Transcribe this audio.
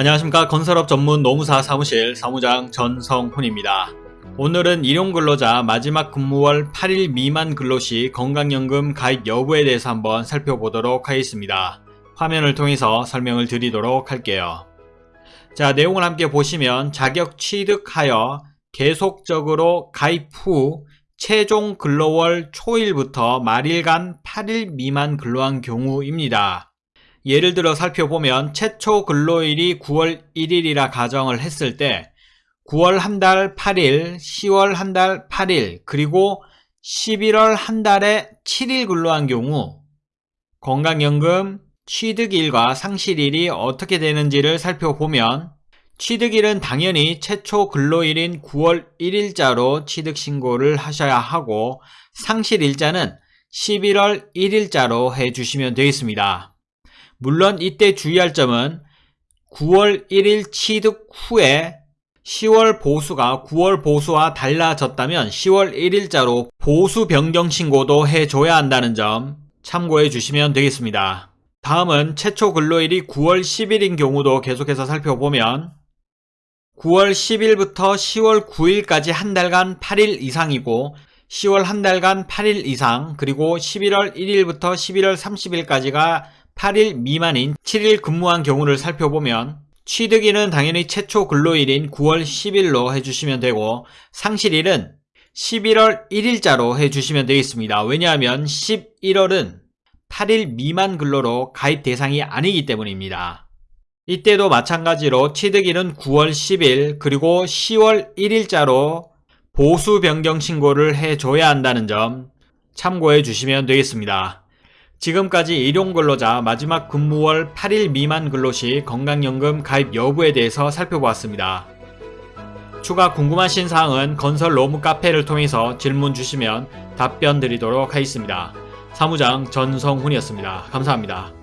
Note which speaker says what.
Speaker 1: 안녕하십니까 건설업 전문 노무사 사무실 사무장 전성훈입니다. 오늘은 일용근로자 마지막 근무월 8일 미만 근로시 건강연금 가입 여부에 대해서 한번 살펴보도록 하겠습니다. 화면을 통해서 설명을 드리도록 할게요. 자 내용을 함께 보시면 자격 취득하여 계속적으로 가입 후 최종 근로월 초일부터 말일간 8일 미만 근로한 경우입니다. 예를 들어 살펴보면 최초 근로일이 9월 1일이라 가정을 했을 때 9월 한 달 8일, 10월 한 달 8일, 그리고 11월 한 달에 7일 근로한 경우 건강연금 취득일과 상실일이 어떻게 되는지를 살펴보면 취득일은 당연히 최초 근로일인 9월 1일자로 취득신고를 하셔야 하고 상실일자는 11월 1일자로 해주시면 되겠습니다. 물론 이때 주의할 점은 9월 1일 취득 후에 10월 보수가 9월 보수와 달라졌다면 10월 1일자로 보수 변경 신고도 해줘야 한다는 점 참고해 주시면 되겠습니다. 다음은 최초 근로일이 9월 10일인 경우도 계속해서 살펴보면 9월 10일부터 10월 9일까지 한 달간 8일 이상이고 10월 한 달간 8일 이상 그리고 11월 1일부터 11월 30일까지가 8일 미만인 7일 근무한 경우를 살펴보면 취득일은 당연히 최초 근로일인 9월 10일로 해주시면 되고 상실일은 11월 1일자로 해주시면 되겠습니다. 왜냐하면 11월은 8일 미만 근로로 가입 대상이 아니기 때문입니다. 이때도 마찬가지로 취득일은 9월 10일 그리고 10월 1일자로 보수 변경 신고를 해줘야 한다는 점 참고해 주시면 되겠습니다. 지금까지 일용근로자 마지막 근무월 8일 미만 근로시 건강연금 가입 여부에 대해서 살펴보았습니다. 추가 궁금하신 사항은 건설 로무 카페를 통해서 질문 주시면 답변 드리도록 하겠습니다. 사무장 전성훈이었습니다. 감사합니다.